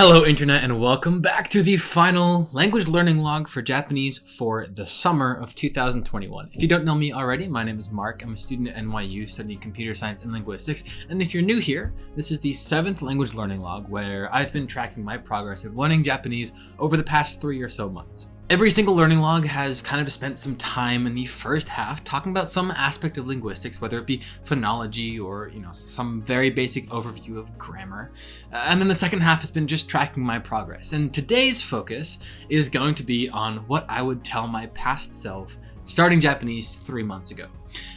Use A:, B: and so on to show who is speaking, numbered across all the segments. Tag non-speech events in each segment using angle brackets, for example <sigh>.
A: Hello Internet and welcome back to the final language learning log for Japanese for the summer of 2021. If you don't know me already, my name is Mark. I'm a student at NYU studying computer science and linguistics. And if you're new here, this is the seventh language learning log where I've been tracking my progress of learning Japanese over the past three or so months. Every single learning log has kind of spent some time in the first half talking about some aspect of linguistics, whether it be phonology or, you know, some very basic overview of grammar. Uh, and then the second half has been just tracking my progress. And today's focus is going to be on what I would tell my past self starting Japanese three months ago.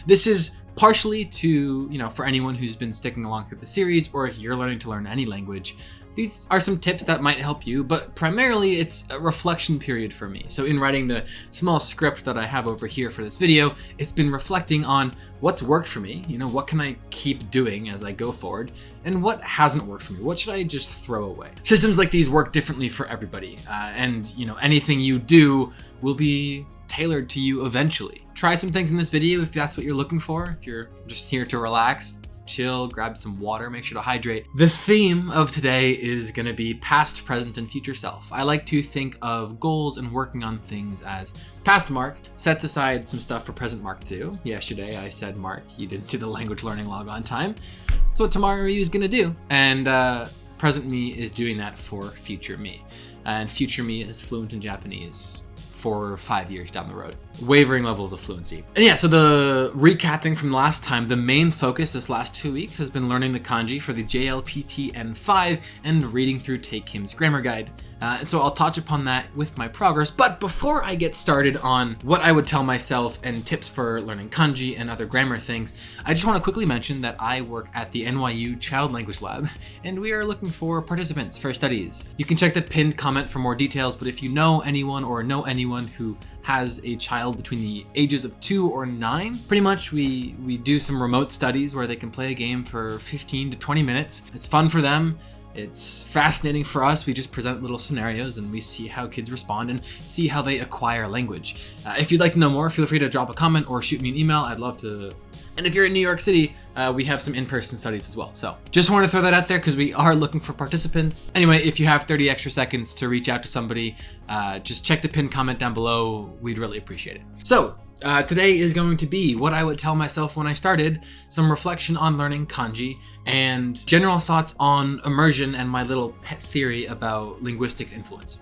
A: This is partially to, you know, for anyone who's been sticking along through the series, or if you're learning to learn any language, these are some tips that might help you, but primarily it's a reflection period for me. So in writing the small script that I have over here for this video, it's been reflecting on what's worked for me, you know, what can I keep doing as I go forward, and what hasn't worked for me, what should I just throw away? Systems like these work differently for everybody, uh, and you know, anything you do will be tailored to you eventually. Try some things in this video if that's what you're looking for, if you're just here to relax, chill, grab some water, make sure to hydrate. The theme of today is going to be past, present, and future self. I like to think of goals and working on things as past Mark sets aside some stuff for present Mark to do. Yesterday I said, Mark, you didn't do the language learning log on time. That's what tomorrow you is going to do. And uh, present me is doing that for future me. And future me is fluent in Japanese for five years down the road. Wavering levels of fluency. And yeah, so the recapping from last time, the main focus this last two weeks has been learning the kanji for the JLPT N5 and reading through Tae Kim's grammar guide. Uh, so I'll touch upon that with my progress. But before I get started on what I would tell myself and tips for learning kanji and other grammar things, I just want to quickly mention that I work at the NYU Child Language Lab, and we are looking for participants for studies. You can check the pinned comment for more details, but if you know anyone or know anyone who has a child between the ages of two or nine. Pretty much we, we do some remote studies where they can play a game for 15 to 20 minutes. It's fun for them. It's fascinating for us. We just present little scenarios and we see how kids respond and see how they acquire language. Uh, if you'd like to know more, feel free to drop a comment or shoot me an email. I'd love to. And if you're in New York City, uh, we have some in-person studies as well. So just want to throw that out there because we are looking for participants. Anyway, if you have 30 extra seconds to reach out to somebody, uh, just check the pinned comment down below. We'd really appreciate it. So uh, today is going to be what I would tell myself when I started, some reflection on learning kanji, and general thoughts on immersion and my little pet theory about linguistics influence.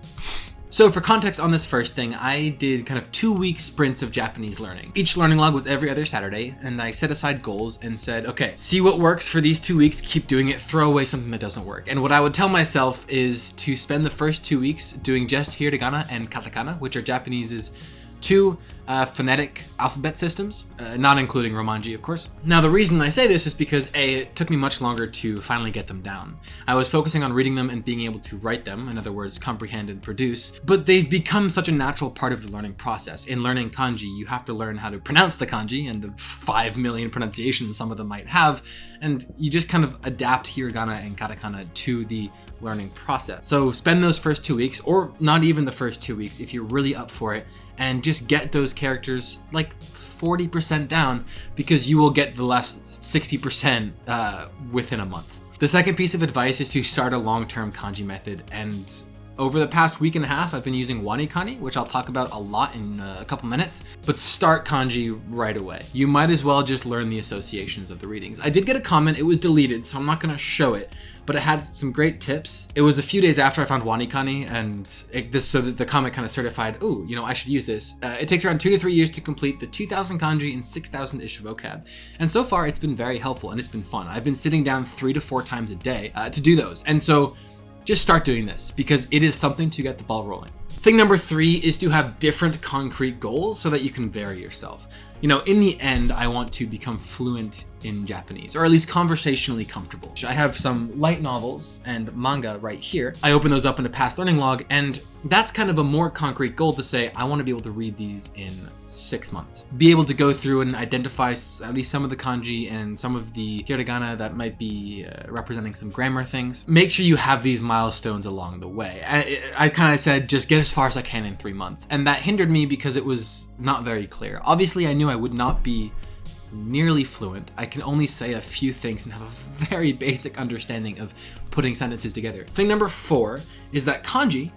A: So for context on this first thing, I did kind of two week sprints of Japanese learning. Each learning log was every other Saturday, and I set aside goals and said, okay, see what works for these two weeks, keep doing it, throw away something that doesn't work. And what I would tell myself is to spend the first two weeks doing just hiragana and katakana, which are Japanese's two uh, phonetic alphabet systems, uh, not including Romanji, of course. Now, the reason I say this is because A, it took me much longer to finally get them down. I was focusing on reading them and being able to write them, in other words, comprehend and produce, but they've become such a natural part of the learning process. In learning kanji, you have to learn how to pronounce the kanji and the 5 million pronunciations some of them might have, and you just kind of adapt hiragana and katakana to the learning process. So spend those first two weeks, or not even the first two weeks if you're really up for it, and just get those characters like 40% down because you will get the last 60% uh, within a month. The second piece of advice is to start a long-term kanji method and over the past week and a half, I've been using WaniKani, which I'll talk about a lot in uh, a couple minutes, but start kanji right away. You might as well just learn the associations of the readings. I did get a comment, it was deleted, so I'm not gonna show it, but it had some great tips. It was a few days after I found WaniKani, and it, this, so that the comment kind of certified, oh, you know, I should use this. Uh, it takes around two to three years to complete the 2,000 kanji and 6,000-ish vocab, and so far it's been very helpful and it's been fun. I've been sitting down three to four times a day uh, to do those, and so just start doing this because it is something to get the ball rolling. Thing number three is to have different concrete goals so that you can vary yourself. You know, in the end, I want to become fluent in Japanese, or at least conversationally comfortable. I have some light novels and manga right here. I open those up in a past learning log, and that's kind of a more concrete goal to say, I want to be able to read these in six months. Be able to go through and identify at least some of the kanji and some of the hiragana that might be uh, representing some grammar things. Make sure you have these milestones along the way. I, I kind of said, just get as far as I can in three months. And that hindered me because it was not very clear. Obviously, I knew I would not be nearly fluent. I can only say a few things and have a very basic understanding of putting sentences together. Thing number four is that kanji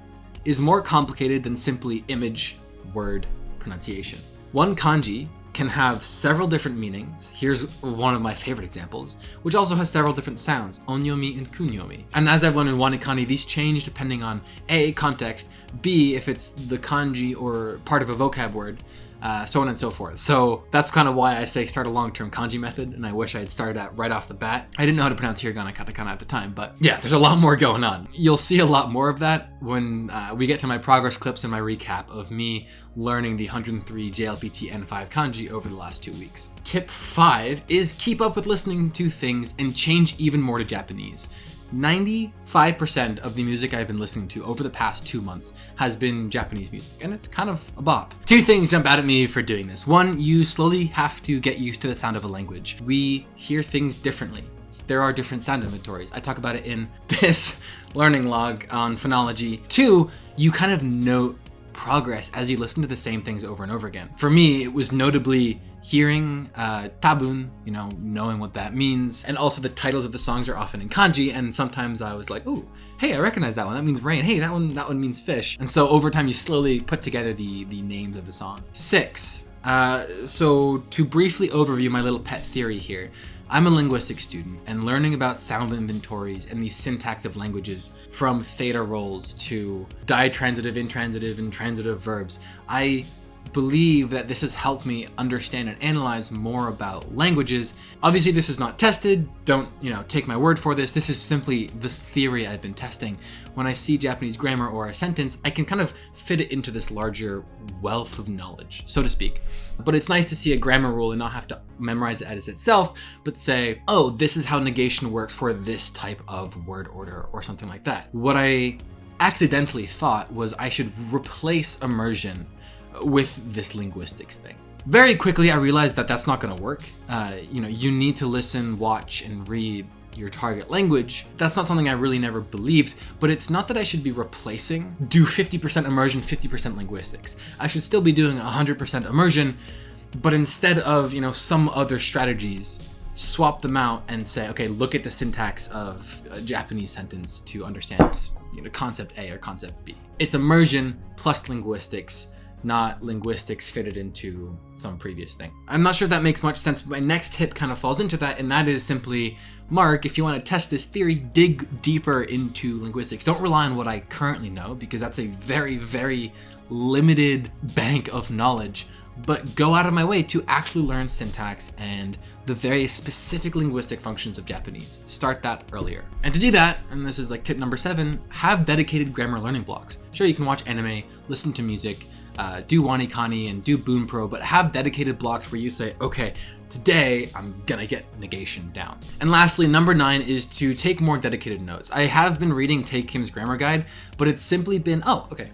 A: is more complicated than simply image word pronunciation. One kanji can have several different meanings. Here's one of my favorite examples, which also has several different sounds, onyomi and kunyomi. And as I've learned in Wanikani, these change depending on A, context, B, if it's the kanji or part of a vocab word, uh, so on and so forth. So that's kind of why I say start a long-term kanji method, and I wish I had started that right off the bat. I didn't know how to pronounce hiragana katakana at the time, but yeah, there's a lot more going on. You'll see a lot more of that when uh, we get to my progress clips and my recap of me learning the 103 JLPT N5 kanji over the last two weeks. Tip 5 is keep up with listening to things and change even more to Japanese. 95% of the music I've been listening to over the past two months has been Japanese music, and it's kind of a bop. Two things jump out at me for doing this. One, you slowly have to get used to the sound of a language. We hear things differently. There are different sound inventories. I talk about it in <laughs> this learning log on phonology. Two, you kind of note progress as you listen to the same things over and over again. For me, it was notably hearing uh, tabun, you know, knowing what that means. And also the titles of the songs are often in kanji. And sometimes I was like, oh, hey, I recognize that one. That means rain. Hey, that one, that one means fish. And so over time, you slowly put together the, the names of the song. Six. Uh, so to briefly overview my little pet theory here, I'm a linguistics student and learning about sound inventories and the syntax of languages from theta roles to ditransitive, intransitive, and transitive verbs. I believe that this has helped me understand and analyze more about languages. Obviously, this is not tested. Don't, you know, take my word for this. This is simply this theory I've been testing. When I see Japanese grammar or a sentence, I can kind of fit it into this larger wealth of knowledge, so to speak. But it's nice to see a grammar rule and not have to memorize it as itself, but say, oh, this is how negation works for this type of word order or something like that. What I accidentally thought was I should replace immersion with this linguistics thing. Very quickly, I realized that that's not going to work. Uh, you know, you need to listen, watch, and read your target language. That's not something I really never believed, but it's not that I should be replacing, do 50% immersion, 50% linguistics. I should still be doing 100% immersion, but instead of, you know, some other strategies, swap them out and say, okay, look at the syntax of a Japanese sentence to understand, you know, concept A or concept B. It's immersion plus linguistics not linguistics fitted into some previous thing. I'm not sure if that makes much sense, my next tip kind of falls into that, and that is simply, Mark, if you want to test this theory, dig deeper into linguistics. Don't rely on what I currently know, because that's a very, very limited bank of knowledge, but go out of my way to actually learn syntax and the very specific linguistic functions of Japanese. Start that earlier. And to do that, and this is like tip number seven, have dedicated grammar learning blocks. Sure, you can watch anime, listen to music, uh, do Wanikani and do Bunpro, but have dedicated blocks where you say, okay, today I'm gonna get negation down. And lastly, number nine is to take more dedicated notes. I have been reading Tae Kim's grammar guide, but it's simply been, oh, okay.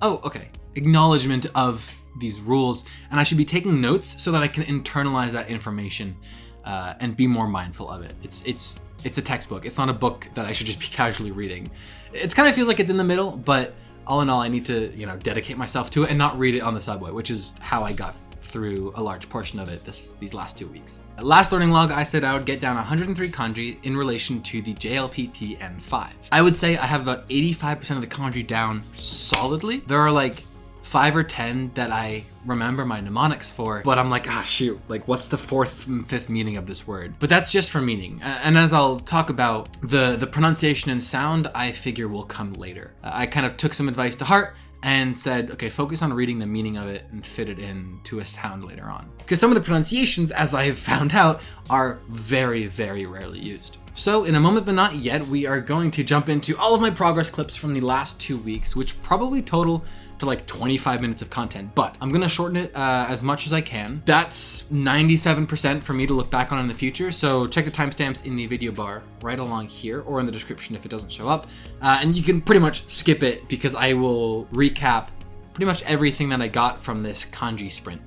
A: Oh, okay. Acknowledgement of these rules, and I should be taking notes so that I can internalize that information uh, and be more mindful of it. It's it's it's a textbook. It's not a book that I should just be <laughs> casually reading. It kind of feels like it's in the middle, but all in all, I need to, you know, dedicate myself to it and not read it on the subway, which is how I got through a large portion of it this these last two weeks. Last learning log, I said I would get down 103 kanji in relation to the JLPT N5. I would say I have about 85% of the kanji down solidly. There are like five or 10 that I remember my mnemonics for, but I'm like, ah, shoot, like what's the fourth and fifth meaning of this word? But that's just for meaning. And as I'll talk about, the, the pronunciation and sound, I figure will come later. I kind of took some advice to heart and said, okay, focus on reading the meaning of it and fit it in to a sound later on. Because some of the pronunciations, as I have found out, are very, very rarely used. So in a moment but not yet, we are going to jump into all of my progress clips from the last two weeks, which probably total to like 25 minutes of content, but I'm gonna shorten it uh, as much as I can. That's 97% for me to look back on in the future, so check the timestamps in the video bar right along here or in the description if it doesn't show up. Uh, and you can pretty much skip it because I will recap pretty much everything that I got from this kanji sprint.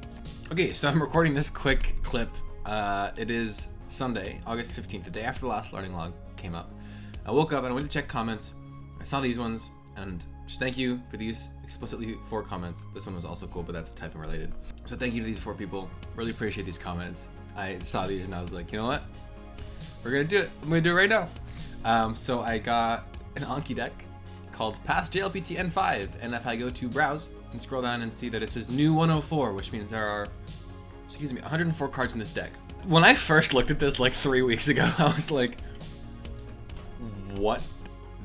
A: Okay, so I'm recording this quick clip. Uh, it is Sunday, August 15th, the day after the last learning log came up. I woke up and I went to check comments. I saw these ones and just thank you for these explicitly four comments. This one was also cool, but that's typing related. So thank you to these four people. Really appreciate these comments. I saw these and I was like, you know what? We're gonna do it. I'm gonna do it right now. Um, so I got an Anki deck called Past JLPT N5, and if I go to browse and scroll down and see that it says new 104, which means there are, excuse me, 104 cards in this deck. When I first looked at this like three weeks ago, <laughs> I was like, what?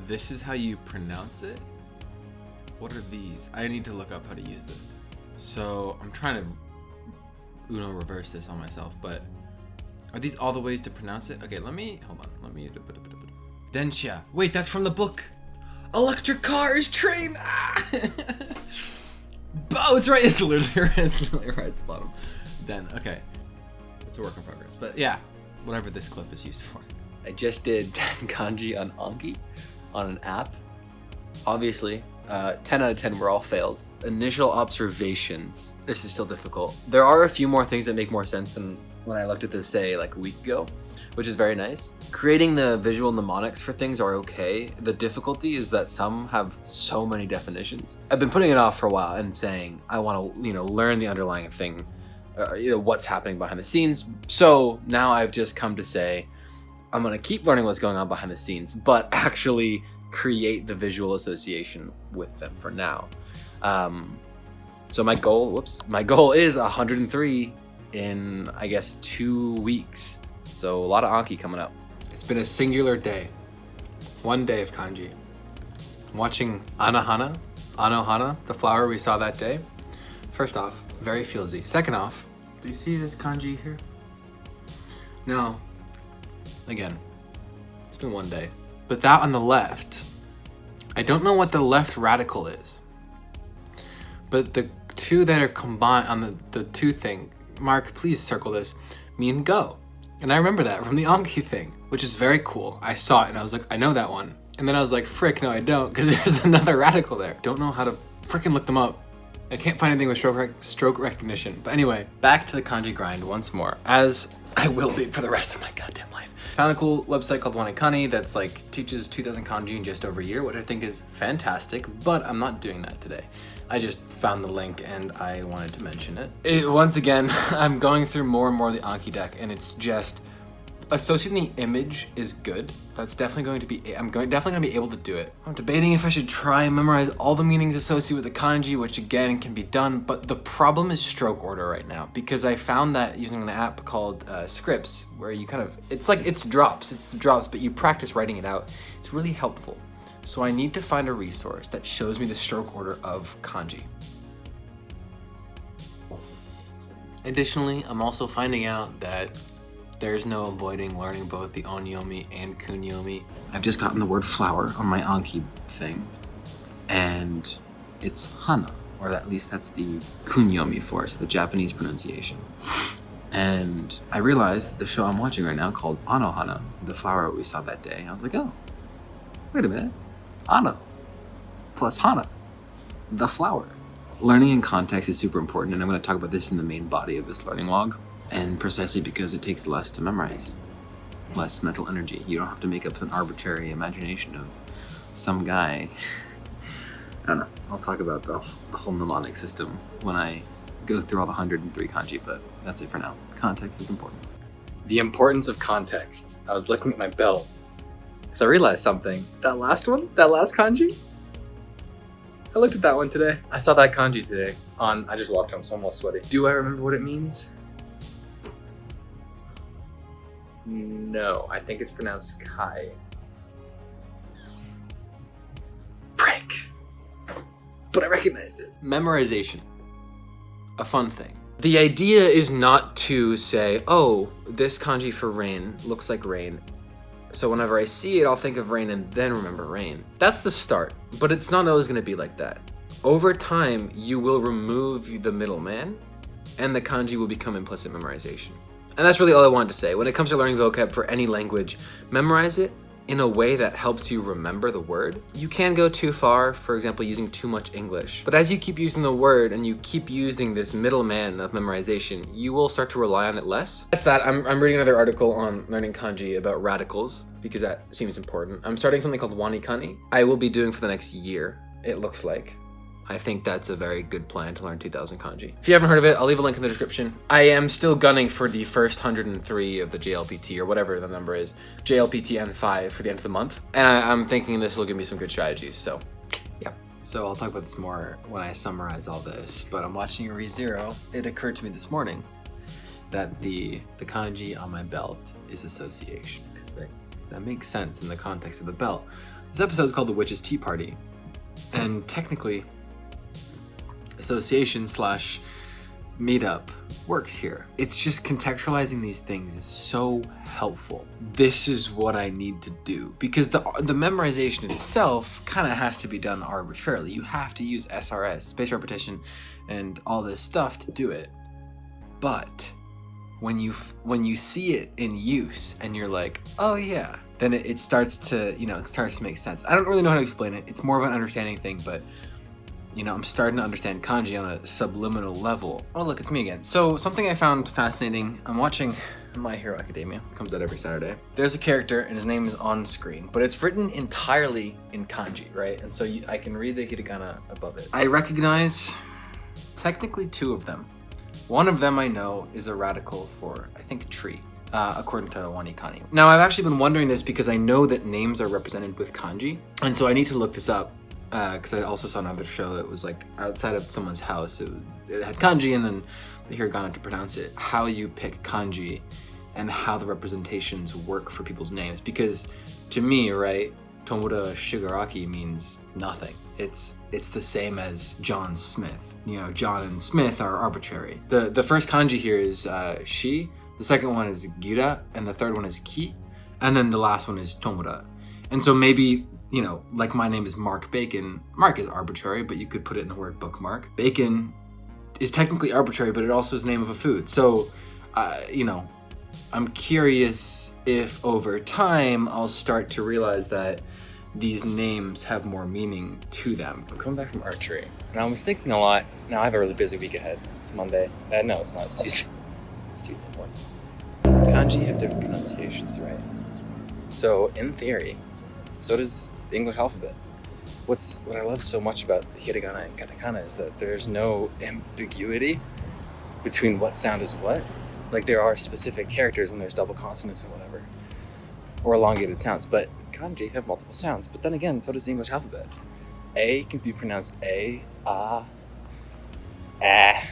A: This is how you pronounce it? What are these? I need to look up how to use this. So I'm trying to Uno reverse this on myself, but are these all the ways to pronounce it? Okay, let me, hold on, let me, densha. Wait, that's from the book. Electric cars, train. Ah! <laughs> oh, it's right, <laughs> it's literally right at the bottom. Then, okay. It's a work in progress. But yeah, whatever this clip is used for.
B: I just did <laughs> 10 kanji on Anki on an app. Obviously, uh, 10 out of 10 were all fails. Initial observations. This is still difficult. There are a few more things that make more sense than when I looked at this, say, like a week ago, which is very nice. Creating the visual mnemonics for things are okay. The difficulty is that some have so many definitions. I've been putting it off for a while and saying, I want to, you know, learn the underlying thing, uh, you know, what's happening behind the scenes. So now I've just come to say, I'm going to keep learning what's going on behind the scenes, but <laughs> actually create the visual association with them for now. Um, so my goal, whoops, my goal is 103 in, I guess, two weeks. So a lot of Anki coming up.
A: It's been a singular day. One day of kanji. watching Anohana, Anohana, the flower we saw that day. First off, very feelsy. Second off, do you see this kanji here? No. Again, it's been one day. But that on the left, I don't know what the left radical is. But the two that are combined on the, the two thing, Mark, please circle this, mean go. And I remember that from the Anki thing, which is very cool. I saw it and I was like, I know that one. And then I was like, frick, no, I don't, because <laughs> there's another radical there. Don't know how to freaking look them up. I can't find anything with stroke, rec stroke recognition. But anyway, back to the kanji grind once more, as I will be for the rest of my goddamn life. Found a cool website called WaniKani that's like teaches 2000 kanji in just over a year, which I think is fantastic, but I'm not doing that today. I just found the link and I wanted to mention it. it once again, <laughs> I'm going through more and more of the Anki deck and it's just, associating the image is good. That's definitely going to be, I'm going, definitely going to be able to do it. I'm debating if I should try and memorize all the meanings associated with the kanji, which again can be done, but the problem is stroke order right now because I found that using an app called uh, Scripts, where you kind of, it's like, it's drops, it's drops, but you practice writing it out. It's really helpful. So I need to find a resource that shows me the stroke order of kanji. Additionally, I'm also finding out that there's no avoiding learning both the onyomi and kunyomi. I've just gotten the word flower on my Anki thing, and it's hana, or at least that's the kunyomi for it, so the Japanese pronunciation. And I realized the show I'm watching right now called Anohana, the flower we saw that day. I was like, oh, wait a minute. Ana plus Hana, the flower. Learning in context is super important, and I'm going to talk about this in the main body of this learning log. And precisely because it takes less to memorize, less mental energy. You don't have to make up an arbitrary imagination of some guy. <laughs> I don't know. I'll talk about the, the whole mnemonic system when I go through all the 103 kanji, but that's it for now. Context is important.
B: The importance of context. I was looking at my belt because I realized something. That last one, that last kanji, I looked at that one today. I saw that kanji today on, I just walked home, so I'm all sweaty. Do I remember what it means? No, I think it's pronounced Kai. Frank. But I recognized it.
A: Memorization. A fun thing. The idea is not to say, oh, this kanji for rain looks like rain, so whenever I see it, I'll think of rain and then remember rain. That's the start, but it's not always gonna be like that. Over time, you will remove the middleman and the kanji will become implicit memorization. And that's really all I wanted to say. When it comes to learning vocab for any language, memorize it in a way that helps you remember the word. You can go too far, for example, using too much English. But as you keep using the word and you keep using this middleman of memorization, you will start to rely on it less. That's that. I'm, I'm reading another article on learning kanji about radicals because that seems important. I'm starting something called WaniKani. I will be doing for the next year, it looks like.
B: I think that's a very good plan to learn 2000 kanji. If you haven't heard of it, I'll leave a link in the description. I am still gunning for the first 103 of the JLPT or whatever the number is, JLPT N5 for the end of the month. And I, am thinking this will give me some good strategies, so yeah. So I'll talk about this more when I summarize all this, but I'm watching ReZero. It occurred to me this morning that the, the kanji on my belt is association, because that, that makes sense in the context of the belt. This episode is called The Witch's Tea Party, and technically association slash meetup works here. It's just contextualizing these things is so helpful. This is what I need to do because the the memorization itself kind of has to be done arbitrarily. You have to use SRS, spatial repetition, and all this stuff to do it. But when you when you see it in use and you're like, oh yeah, then it, it starts to you know it starts to make sense. I don't really know how to explain it. It's more of an understanding thing, but you know, I'm starting to understand kanji on a subliminal level. Oh, look, it's me again. So something I found fascinating, I'm watching My Hero Academia. Comes out every Saturday. There's a character and his name is on screen, but it's written entirely in kanji, right? And so you, I can read the hiragana above it. I recognize technically two of them. One of them I know is a radical for, I think, tree. Uh, according to Wanikani. Now, I've actually been wondering this because I know that names are represented with kanji, and so I need to look this up because uh, I also saw another show that was like outside of someone's house. It, it had kanji and then the hiragana to pronounce it. How you pick kanji and how the representations work for people's names. Because to me, right, Tomura Shigaraki means nothing. It's it's the same as John Smith. You know, John and Smith are arbitrary. The the first kanji here is uh, shi, the second one is gira, and the third one is ki, and then the last one is Tomura. And so maybe you know, like my name is Mark Bacon. Mark is arbitrary, but you could put it in the word bookmark. Bacon is technically arbitrary, but it also is the name of a food. So, uh, you know, I'm curious if over time I'll start to realize that these names have more meaning to them.
C: I'm coming back from archery, and I was thinking a lot. Now I have a really busy week ahead. It's Monday. Uh, no, it's not. It's Tuesday. It's Tuesday morning. Kanji have different pronunciations, right? So, in theory, so does the English alphabet. What's what I love so much about hiragana and katakana is that there's no ambiguity between what sound is what. Like there are specific characters when there's double consonants and whatever, or elongated sounds. But kanji have multiple sounds. But then again, so does the English alphabet. A can be pronounced a, ah, ah.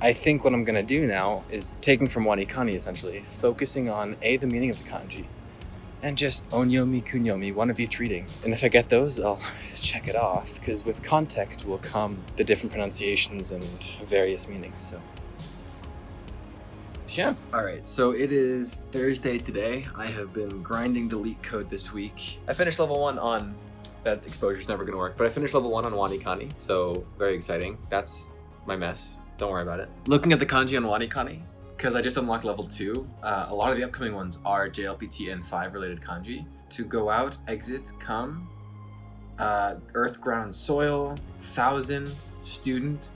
C: I think what I'm gonna do now is taking from Wanikani essentially, focusing on A, the meaning of the kanji, and just onyomi, kunyomi, one of each reading. And if I get those, I'll <laughs> check it off, because with context will come the different pronunciations and various meanings, so.
B: Yeah. All right, so it is Thursday today. I have been grinding the code this week. I finished level one on, that exposure is never gonna work, but I finished level one on Wanikani, so very exciting. That's my mess. Don't worry about it. Looking at the kanji on Wanikani, because I just unlocked level 2, uh, a lot of the upcoming ones are JLPT N5 related kanji. To go out, exit, come, uh, earth, ground, soil, thousand, student,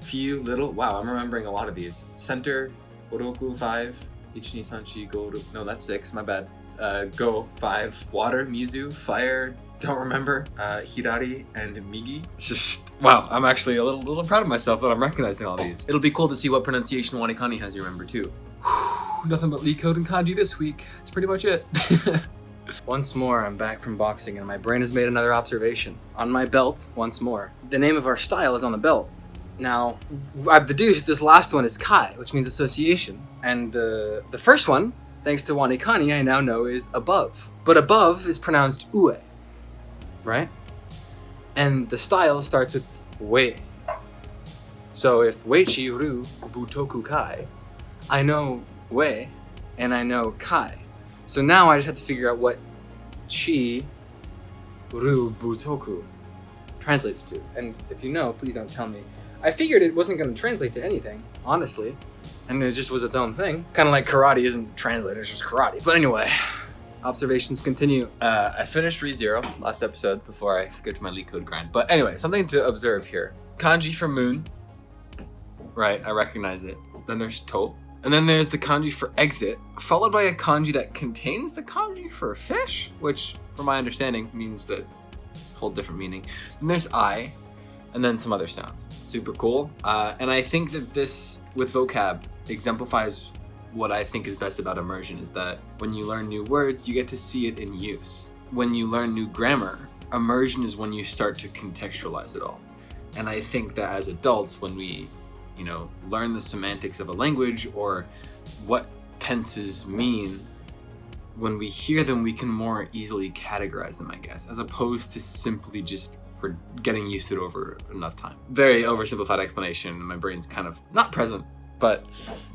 B: few, little. Wow, I'm remembering a lot of these. Center, Oroku 5, Ichi, Sanchi, Go, no, that's 6, my bad. Uh, go 5, water, Mizu, fire, don't remember, uh, Hidari and Migi. Just, wow, I'm actually a little, little proud of myself that I'm recognizing all these. It'll be cool to see what pronunciation Wanikani has you remember too. Nothing but LeetCode and kanji this week. That's pretty much it. <laughs> once more, I'm back from boxing and my brain has made another observation. On my belt, once more. The name of our style is on the belt. Now, I've deduced this last one is Kai, which means association. And the, the first one, thanks to Wanikani, I now know is above. But above is pronounced ue right? And the style starts with wei. So if weichi ru butoku kai, I know wei and I know kai. So now I just have to figure out what chi ru butoku translates to. And if you know, please don't tell me. I figured it wasn't going to translate to anything, honestly. And it just was its own thing. Kind of like karate isn't translated, it's just karate. But anyway, observations continue. Uh, I finished ReZero last episode before I get to my LeetCode grind. But anyway, something to observe here. Kanji for moon. Right, I recognize it. Then there's to. And then there's the kanji for exit, followed by a kanji that contains the kanji for fish, which, from my understanding, means that it's a whole different meaning. And there's I, and then some other sounds. Super cool. Uh, and I think that this, with vocab, exemplifies what I think is best about immersion is that when you learn new words, you get to see it in use. When you learn new grammar, immersion is when you start to contextualize it all. And I think that as adults, when we, you know, learn the semantics of a language or what tenses mean, when we hear them, we can more easily categorize them, I guess, as opposed to simply just for getting used to it over enough time. Very oversimplified explanation. My brain's kind of not present, but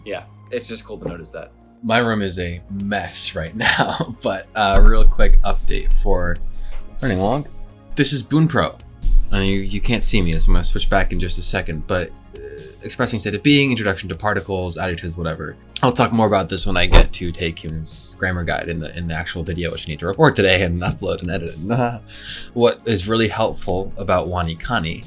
B: yeah, it's just cool to notice that.
A: My room is a mess right <laughs> now, but uh, real quick update for learning log. This is Bunpro. And you, you can't see me, so I'm to switch back in just a second, but uh, expressing state of being, introduction to particles, adjectives, whatever. I'll talk more about this when I get to Tae Kim's grammar guide in the in the actual video, which I need to record today and <laughs> upload and edit. It. <laughs> what is really helpful about WaniKani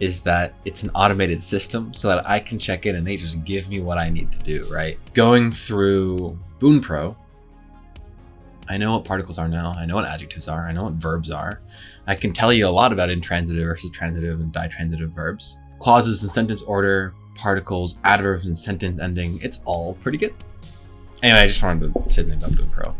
A: is that it's an automated system so that I can check in and they just give me what I need to do, right? Going through Bunpro, I know what particles are now. I know what adjectives are. I know what verbs are. I can tell you a lot about intransitive versus transitive and ditransitive verbs. Clauses and sentence order, particles, adverbs and sentence ending. It's all pretty good. Anyway, I just wanted to say something about Bunpro.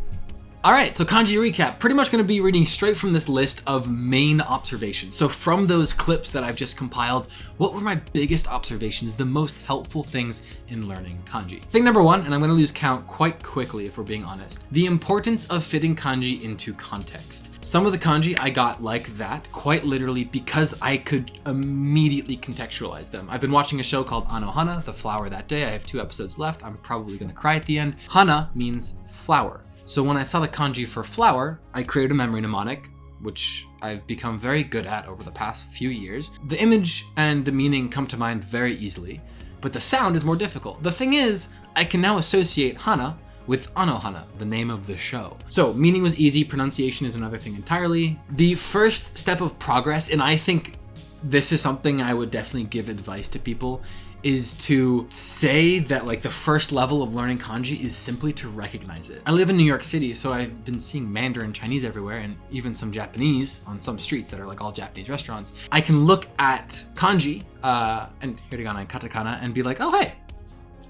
A: All right, so kanji recap. Pretty much going to be reading straight from this list of main observations. So from those clips that I've just compiled, what were my biggest observations, the most helpful things in learning kanji? Thing number one, and I'm going to lose count quite quickly if we're being honest, the importance of fitting kanji into context. Some of the kanji I got like that, quite literally, because I could immediately contextualize them. I've been watching a show called Anohana, The Flower That Day. I have two episodes left. I'm probably going to cry at the end. Hana means flower. So when I saw the kanji for flower, I created a memory mnemonic, which I've become very good at over the past few years. The image and the meaning come to mind very easily, but the sound is more difficult. The thing is, I can now associate Hana with Anohana, the name of the show. So meaning was easy, pronunciation is another thing entirely. The first step of progress, and I think this is something I would definitely give advice to people, is to say that like the first level of learning kanji is simply to recognize it. I live in New York City, so I've been seeing Mandarin Chinese everywhere and even some Japanese on some streets that are like all Japanese restaurants. I can look at kanji uh, and hiragana and katakana and be like, oh hey,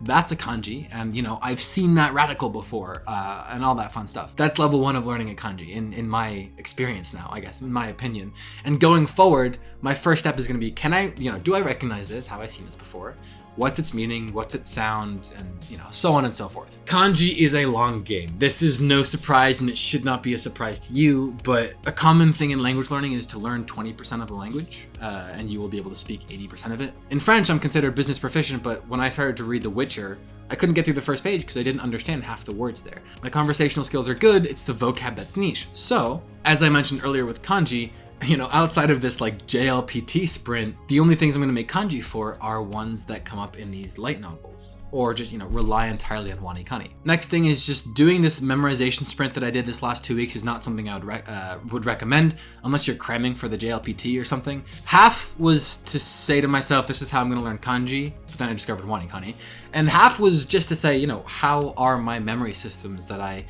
A: that's a kanji and you know i've seen that radical before uh, and all that fun stuff. That's level one of learning a kanji in in my experience now i guess in my opinion. And going forward my first step is going to be can i you know do i recognize this? Have i seen this before what's its meaning, what's its sound, and you know, so on and so forth. Kanji is a long game. This is no surprise and it should not be a surprise to you, but a common thing in language learning is to learn 20% of the language, uh, and you will be able to speak 80% of it. In French, I'm considered business proficient, but when I started to read The Witcher, I couldn't get through the first page because I didn't understand half the words there. My conversational skills are good, it's the vocab that's niche. So, as I mentioned earlier with kanji, <laughs> you know, outside of this like JLPT sprint, the only things I'm going to make kanji for are ones that come up in these light novels or just, you know, rely entirely on WaniKani. Next thing is just doing this memorization sprint that I did this last two weeks is not something I would, re uh, would recommend unless you're cramming for the JLPT or something. Half was to say to myself, this is how I'm going to learn kanji, but then I discovered WaniKani. And half was just to say, you know, how are my memory systems that I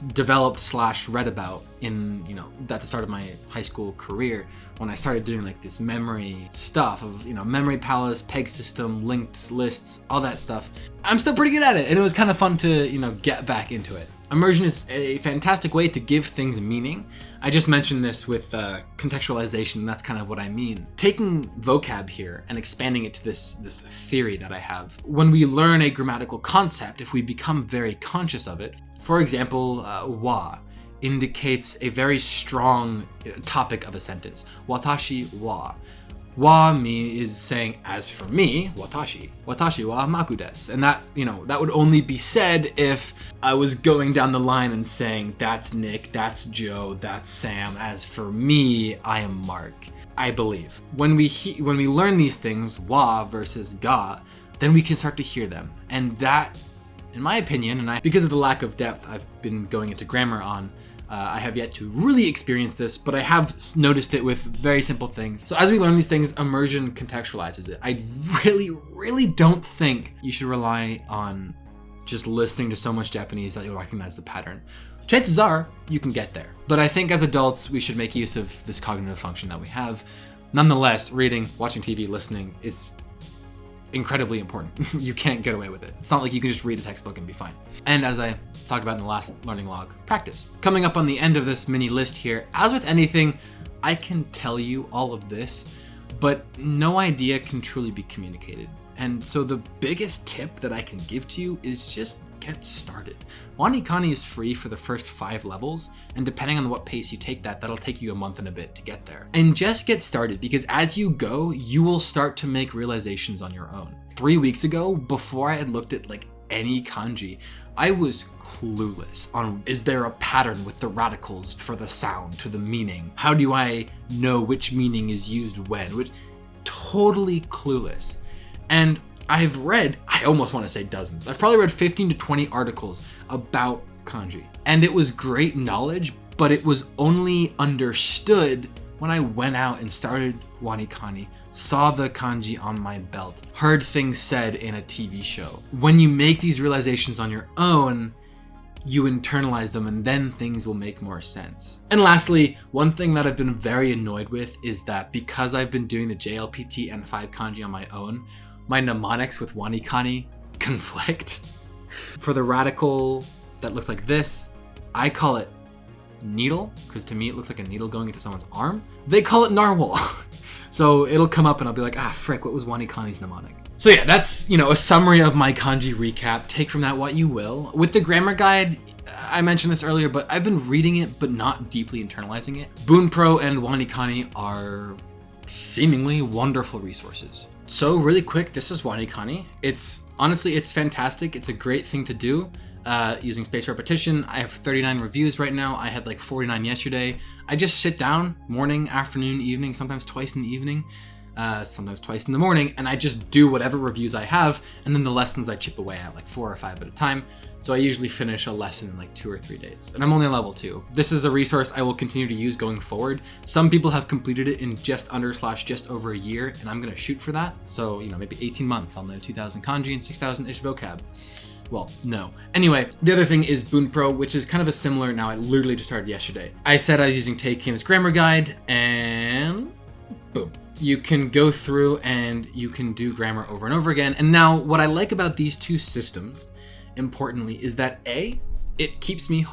A: developed slash read about in you know at the start of my high school career when I started doing like this memory stuff of you know memory palace, peg system, linked lists, all that stuff. I'm still pretty good at it, and it was kind of fun to you know get back into it. Immersion is a fantastic way to give things meaning. I just mentioned this with uh, contextualization, that's kind of what I mean. Taking vocab here and expanding it to this, this theory that I have. When we learn a grammatical concept, if we become very conscious of it, for example, uh, wa indicates a very strong uh, topic of a sentence. Watashi wa. Wa me is saying, as for me, watashi, watashi wa maku desu. And that, you know, that would only be said if I was going down the line and saying, that's Nick, that's Joe, that's Sam. As for me, I am Mark. I believe. When we when we learn these things, wa versus ga, then we can start to hear them. And that in my opinion, and I, because of the lack of depth I've been going into grammar on, uh, I have yet to really experience this, but I have noticed it with very simple things. So as we learn these things, immersion contextualizes it. I really, really don't think you should rely on just listening to so much Japanese that you'll recognize the pattern. Chances are you can get there. But I think as adults, we should make use of this cognitive function that we have Nonetheless, reading, watching TV, listening is incredibly important. <laughs> you can't get away with it. It's not like you can just read a textbook and be fine. And as I talked about in the last learning log, practice. Coming up on the end of this mini list here, as with anything, I can tell you all of this, but no idea can truly be communicated. And so the biggest tip that I can give to you is just get started. WaniKani is free for the first five levels, and depending on what pace you take that, that'll take you a month and a bit to get there. And just get started because as you go, you will start to make realizations on your own. Three weeks ago, before I had looked at like any kanji, I was clueless on is there a pattern with the radicals for the sound to the meaning? How do I know which meaning is used when? Which totally clueless. And I've read, I almost want to say dozens. I've probably read 15 to 20 articles about kanji. And it was great knowledge, but it was only understood when I went out and started WaniKani, saw the kanji on my belt, heard things said in a TV show. When you make these realizations on your own, you internalize them and then things will make more sense. And lastly, one thing that I've been very annoyed with is that because I've been doing the JLPT N5 kanji on my own, my mnemonics with WaniKani <laughs> conflict. For the radical that looks like this, I call it needle, because to me it looks like a needle going into someone's arm. They call it narwhal. <laughs> so it'll come up and I'll be like, ah, frick, what was WaniKani's mnemonic? So yeah, that's, you know, a summary of my kanji recap. Take from that what you will. With the grammar guide, I mentioned this earlier, but I've been reading it, but not deeply internalizing it. Bunpro and WaniKani are seemingly wonderful resources. So really quick, this is WaniKani. It's honestly, it's fantastic. It's a great thing to do uh, using spaced repetition. I have 39 reviews right now. I had like 49 yesterday. I just sit down morning, afternoon, evening, sometimes twice in the evening, uh, sometimes twice in the morning, and I just do whatever reviews I have, and then the lessons I chip away at like four or five at a time. So I usually finish a lesson in like two or three days, and I'm only level two. This is a resource I will continue to use going forward. Some people have completed it in just under slash just over a year, and I'm gonna shoot for that. So, you know, maybe 18 months, on the 2,000 kanji and 6,000-ish vocab. Well, no. Anyway, the other thing is Bunpro, which is kind of a similar, now I literally just started yesterday. I said I was using Tae Kim's grammar guide, and boom you can go through and you can do grammar over and over again. And now what I like about these two systems, importantly, is that A, it keeps me,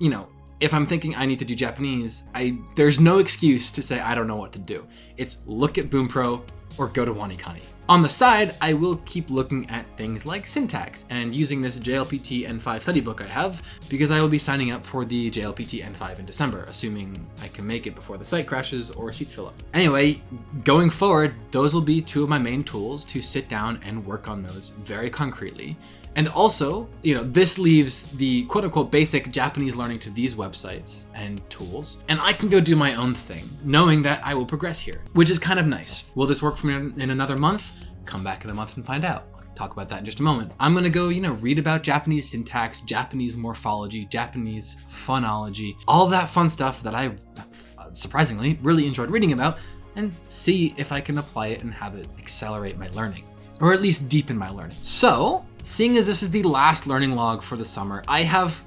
A: you know, if I'm thinking I need to do Japanese, I there's no excuse to say I don't know what to do. It's look at Bunpro or go to WaniKani. On the side, I will keep looking at things like syntax and using this JLPT N5 study book I have because I will be signing up for the JLPT N5 in December, assuming I can make it before the site crashes or seats fill up. Anyway, going forward, those will be two of my main tools to sit down and work on those very concretely. And also, you know, this leaves the quote unquote basic Japanese learning to these websites and tools, and I can go do my own thing, knowing that I will progress here, which is kind of nice. Will this work for me in another month? Come back in a month and find out. Talk about that in just a moment. I'm gonna go, you know, read about Japanese syntax, Japanese morphology, Japanese phonology, all that fun stuff that I surprisingly really enjoyed reading about, and see if I can apply it and have it accelerate my learning or at least deepen my learning. So, seeing as this is the last learning log for the summer, I have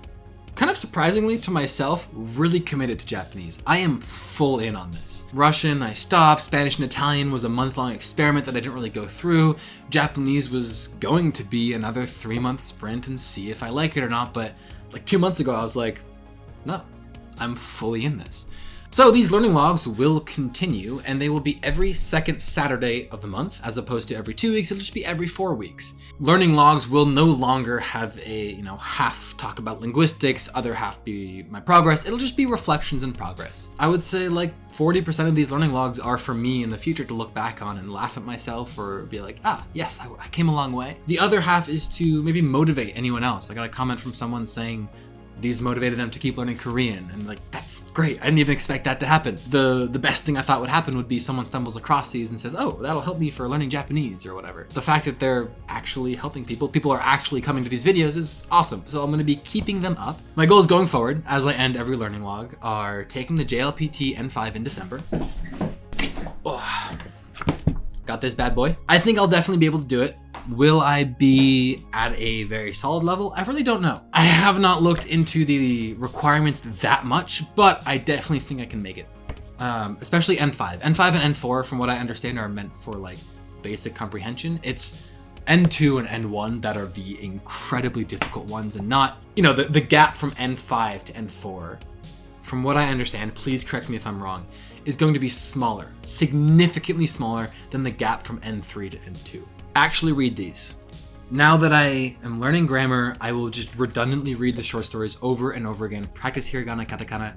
A: kind of surprisingly to myself, really committed to Japanese. I am full in on this. Russian, I stopped. Spanish and Italian was a month-long experiment that I didn't really go through. Japanese was going to be another three-month sprint and see if I like it or not, but like two months ago, I was like, no, I'm fully in this. So these learning logs will continue and they will be every second Saturday of the month as opposed to every two weeks, it'll just be every four weeks. Learning logs will no longer have a, you know, half talk about linguistics, other half be my progress. It'll just be reflections and progress. I would say like 40% of these learning logs are for me in the future to look back on and laugh at myself or be like, ah, yes, I, I came a long way. The other half is to maybe motivate anyone else. I got a comment from someone saying, these motivated them to keep learning Korean. And like, that's great. I didn't even expect that to happen. The the best thing I thought would happen would be someone stumbles across these and says, oh, that'll help me for learning Japanese or whatever. The fact that they're actually helping people, people are actually coming to these videos is awesome. So I'm gonna be keeping them up. My goals going forward, as I end every learning log, are taking the JLPT N5 in December. Oh, got this bad boy. I think I'll definitely be able to do it. Will I be at a very solid level? I really don't know. I have not looked into the requirements that much, but I definitely think I can make it. um, especially N5. N5 and N4, from what I understand, are meant for like basic comprehension. It's N2 and N1 that are the incredibly difficult ones and not, you know, the, the gap from N5 to N4, from what I understand, please correct me if I'm wrong, is going to be smaller, significantly smaller than the gap from N3 to N2. Actually read these. Now that I am learning grammar, I will just redundantly read the short stories over and over again, practice hiragana, katakana,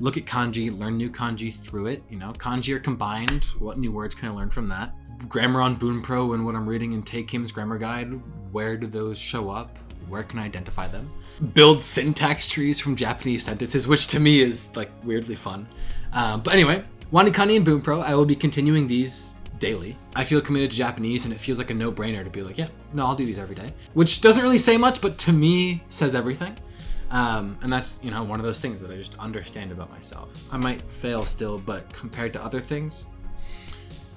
A: look at kanji, learn new kanji through it. You know, kanji are combined. What new words can I learn from that? Grammar on Bunpro and what I'm reading in Tae Kim's grammar guide. Where do those show up? Where can I identify them? Build syntax trees from Japanese sentences, which to me is like weirdly fun. Um, but anyway, Wanikani and Bunpro, I will be continuing these daily. I feel committed to Japanese and it feels like a no-brainer to be like, yeah, no, I'll do these every day. Which doesn't really say much, but to me says everything. Um, and that's, you know, one of those things that I just understand about myself. I might fail still, but compared to other things,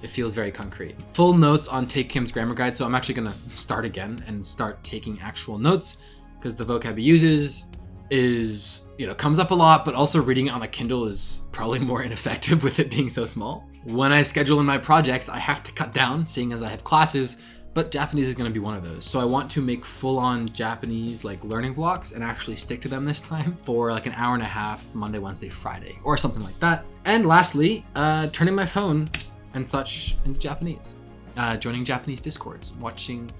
A: it feels very concrete. Full notes on Tae Kim's grammar guide, so I'm actually gonna start again and start taking actual notes because the vocab he uses is, you know, comes up a lot, but also reading it on a Kindle is probably <laughs> more ineffective with it being so small. When I schedule in my projects, I have to cut down, seeing as I have classes, but Japanese is going to be one of those. So I want to make full-on Japanese like learning blocks and actually stick to them this <laughs> time for like an hour and a half, Monday, Wednesday, Friday, or something like that. And lastly, uh, turning my phone and such into Japanese. Uh, joining Japanese discords, watching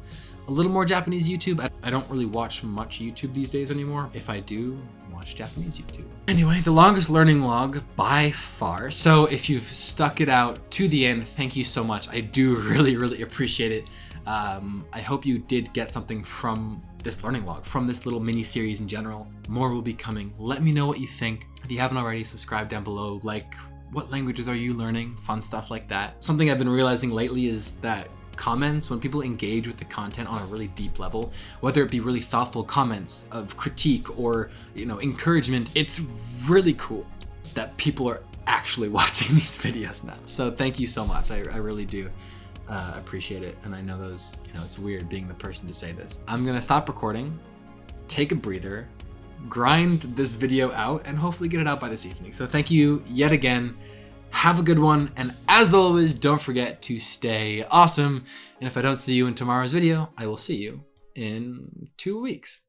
A: a little more Japanese YouTube. I don't really watch much YouTube these days anymore. If I do, watch Japanese YouTube. Anyway, the longest learning log by far. So if you've stuck it out to the end, thank you so much. I do <laughs> really, really appreciate it. Um, I hope you did get something from this learning log, from this little mini series in general. More will be coming. Let me know what you think. If you haven't already, subscribe down below, like what languages are you learning, fun stuff like that. Something I've been realizing lately is that comments, when people engage with the content on a really deep level, whether it be really thoughtful comments of critique or, you know, encouragement, it's really cool that people are actually <laughs> watching these videos now. So thank you so much. I, I really do uh, appreciate it. And I know those, you know, it's weird being the person to say this. I'm gonna stop recording, take a breather, grind this video out, and hopefully get it out by this evening. So thank you yet again. Have a good one. And as always, don't forget to stay awesome. And if I don't see you in tomorrow's video, I will see you in two weeks.